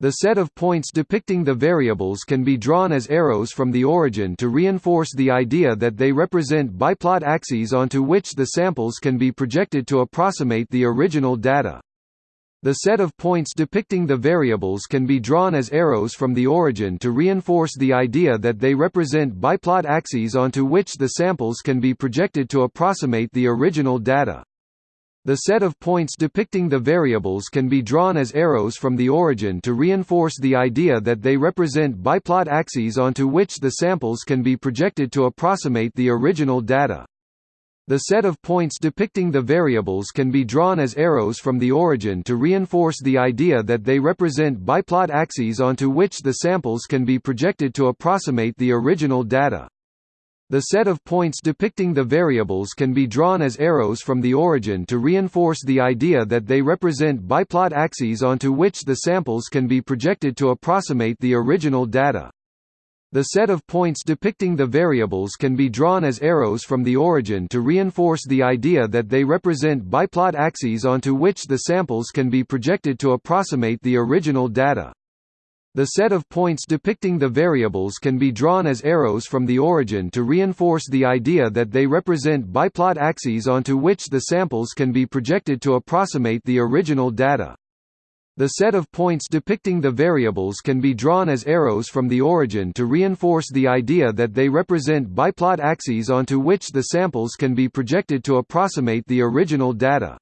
The set of points depicting the variables can be drawn as arrows from the origin to reinforce the idea that they represent biplot axes onto which the samples can be projected to approximate the original data. The set of points depicting the variables can be drawn as arrows from the origin to reinforce the idea that they represent biplot axes onto which the samples can be projected to approximate the original data. The set of points depicting the variables can be drawn as arrows from the origin to reinforce the idea that they represent biplot axes onto which the samples can be projected to approximate the original data. The set of points depicting the variables can be drawn as arrows from the origin to reinforce the idea that they represent biplot axes onto which the samples can be projected to approximate the original data. The set of points depicting the variables can be drawn as arrows from the origin to reinforce the idea that they represent biplot axes onto which the samples can be projected to approximate the original data. The set of points depicting the variables can be drawn as arrows from the origin to reinforce the idea that they represent biplot axes onto which the samples can be projected to approximate the original data. The set of points depicting the variables can be drawn as arrows from the origin to reinforce the idea that they represent biplot axes onto which the samples can be projected to approximate the original data. The set of points depicting the variables can be drawn as arrows from the origin to reinforce the idea that they represent biplot axes onto which the samples can be projected to approximate the original data.